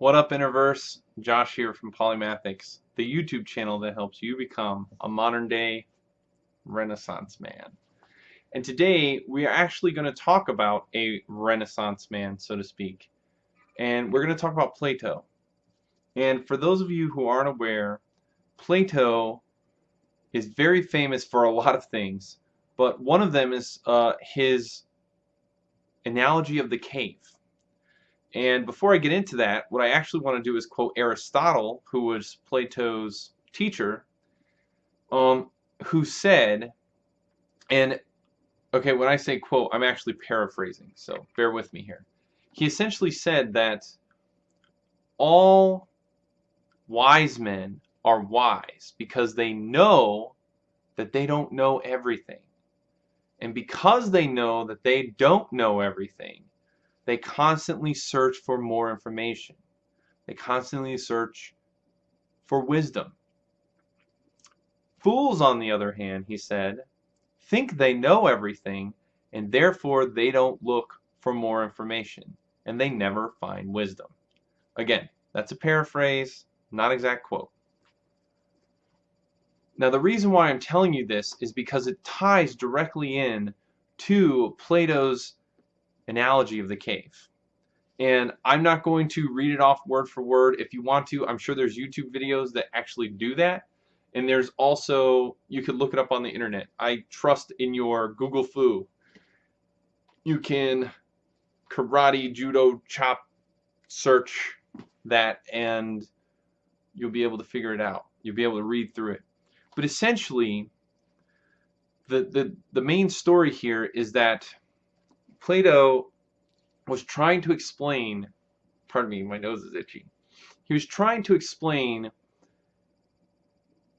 What up, Interverse? Josh here from Polymathics, the YouTube channel that helps you become a modern day Renaissance man. And today we are actually going to talk about a Renaissance man, so to speak. And we're going to talk about Plato. And for those of you who aren't aware, Plato is very famous for a lot of things, but one of them is uh, his analogy of the cave. And before I get into that, what I actually want to do is quote Aristotle, who was Plato's teacher, um, who said, and okay, when I say quote, I'm actually paraphrasing, so bear with me here. He essentially said that all wise men are wise because they know that they don't know everything. And because they know that they don't know everything, they constantly search for more information. They constantly search for wisdom. Fools, on the other hand, he said, think they know everything, and therefore they don't look for more information, and they never find wisdom. Again, that's a paraphrase, not exact quote. Now the reason why I'm telling you this is because it ties directly in to Plato's analogy of the cave. And I'm not going to read it off word for word. If you want to, I'm sure there's YouTube videos that actually do that. And there's also, you could look it up on the internet. I trust in your Google Fu. You can karate, judo, chop, search that, and you'll be able to figure it out. You'll be able to read through it. But essentially, the, the, the main story here is that Plato was trying to explain, pardon me, my nose is itchy. He was trying to explain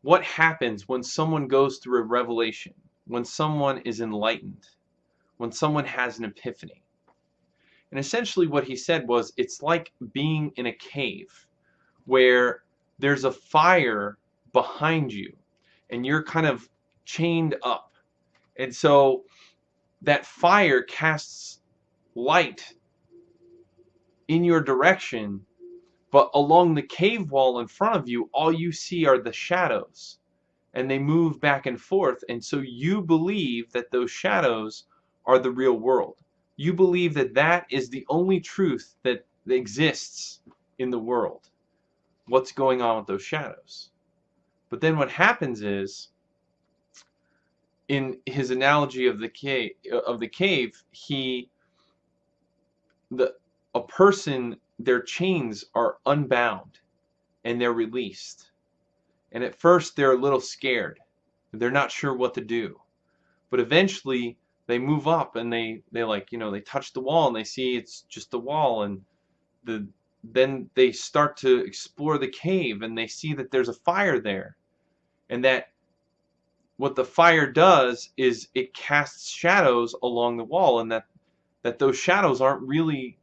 what happens when someone goes through a revelation, when someone is enlightened, when someone has an epiphany. And essentially what he said was it's like being in a cave where there's a fire behind you and you're kind of chained up. And so that fire casts light in your direction, but along the cave wall in front of you, all you see are the shadows. And they move back and forth. And so you believe that those shadows are the real world. You believe that that is the only truth that exists in the world. What's going on with those shadows? But then what happens is, in his analogy of the cave, of the cave, he the a person their chains are unbound and they're released. And at first they're a little scared. They're not sure what to do. But eventually they move up and they they like, you know, they touch the wall and they see it's just a wall and the then they start to explore the cave and they see that there's a fire there and that what the fire does is it casts shadows along the wall and that that those shadows aren't really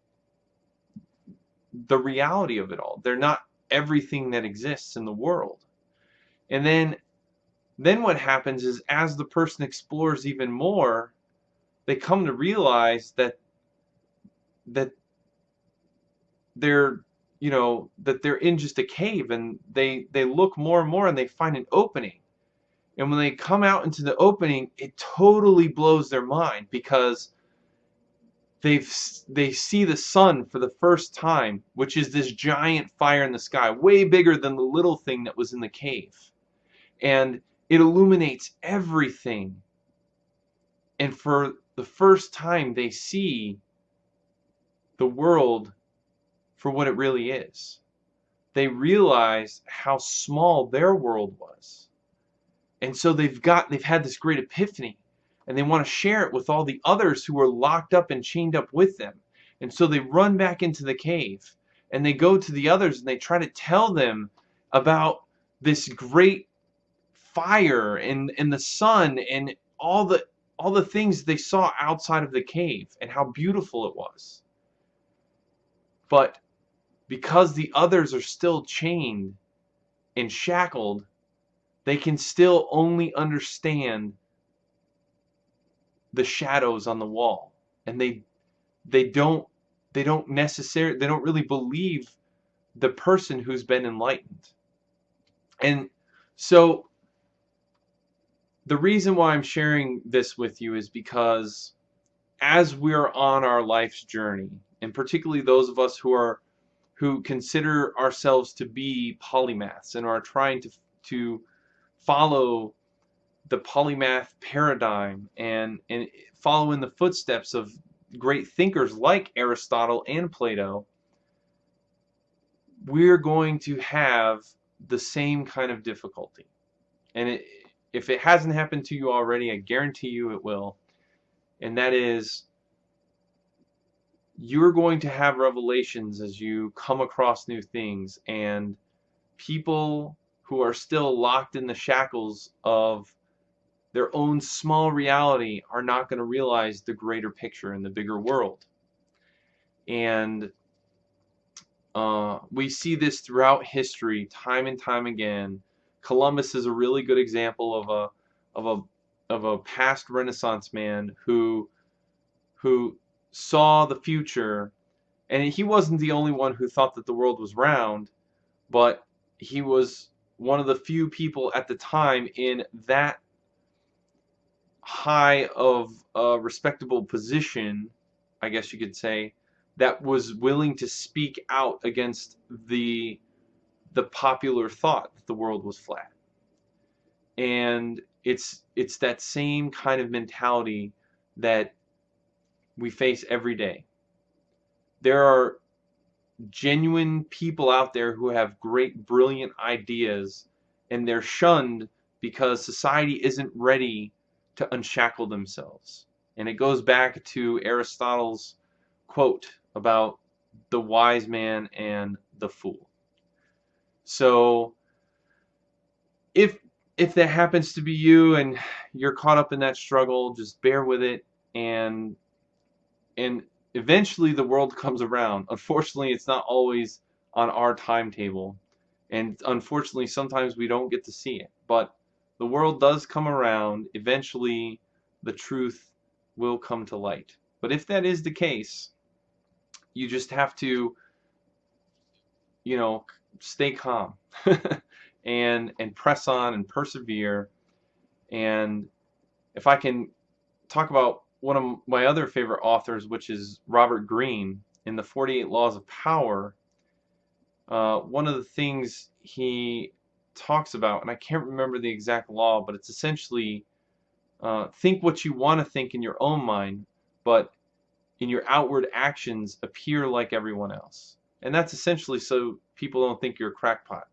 the reality of it all. They're not everything that exists in the world. And then then what happens is as the person explores even more they come to realize that that they're you know that they're in just a cave and they they look more and more and they find an opening and when they come out into the opening it totally blows their mind because they've they see the sun for the first time which is this giant fire in the sky way bigger than the little thing that was in the cave and it illuminates everything and for the first time they see the world for what it really is. They realize how small their world was. And so they've got they've had this great epiphany and they want to share it with all the others who are locked up and chained up with them. And so they run back into the cave and they go to the others and they try to tell them about this great fire and, and the sun and all the all the things they saw outside of the cave and how beautiful it was. But because the others are still chained and shackled, they can still only understand the shadows on the wall and they they don't they don't necessarily they don't really believe the person who's been enlightened. And so the reason why I'm sharing this with you is because as we're on our life's journey, and particularly those of us who are who consider ourselves to be polymaths and are trying to to follow the polymath paradigm and and follow in the footsteps of great thinkers like Aristotle and Plato, we're going to have the same kind of difficulty. And it, if it hasn't happened to you already, I guarantee you it will. And that is you're going to have revelations as you come across new things and people who are still locked in the shackles of their own small reality are not going to realize the greater picture in the bigger world. And uh, we see this throughout history, time and time again. Columbus is a really good example of a of a of a past Renaissance man who who saw the future, and he wasn't the only one who thought that the world was round, but he was one of the few people at the time in that high of a respectable position, I guess you could say, that was willing to speak out against the the popular thought that the world was flat. And it's it's that same kind of mentality that we face every day. There are genuine people out there who have great brilliant ideas and they're shunned because society isn't ready to unshackle themselves. And it goes back to Aristotle's quote about the wise man and the fool. So if if that happens to be you and you're caught up in that struggle, just bear with it and and eventually the world comes around. Unfortunately, it's not always on our timetable. And unfortunately, sometimes we don't get to see it. But the world does come around. Eventually, the truth will come to light. But if that is the case, you just have to, you know, stay calm and and press on and persevere. And if I can talk about one of my other favorite authors, which is Robert Greene, in the 48 Laws of Power, uh, one of the things he talks about, and I can't remember the exact law, but it's essentially uh, think what you want to think in your own mind, but in your outward actions appear like everyone else. And that's essentially so people don't think you're a crackpot.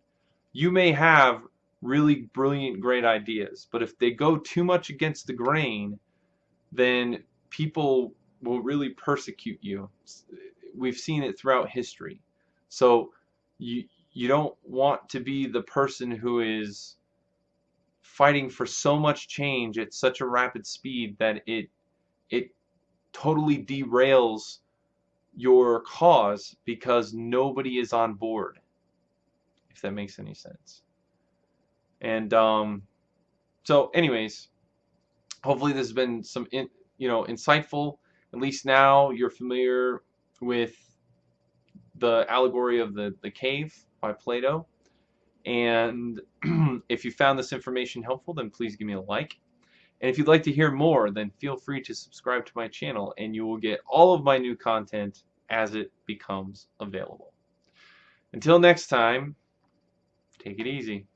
You may have really brilliant, great ideas, but if they go too much against the grain, then people will really persecute you. We've seen it throughout history. So you you don't want to be the person who is fighting for so much change at such a rapid speed that it it totally derails your cause because nobody is on board if that makes any sense and um, so anyways hopefully this has been some in, you know insightful. At least now you're familiar with the allegory of the the cave by Plato. And if you found this information helpful then please give me a like. And if you'd like to hear more then feel free to subscribe to my channel and you will get all of my new content as it becomes available. Until next time take it easy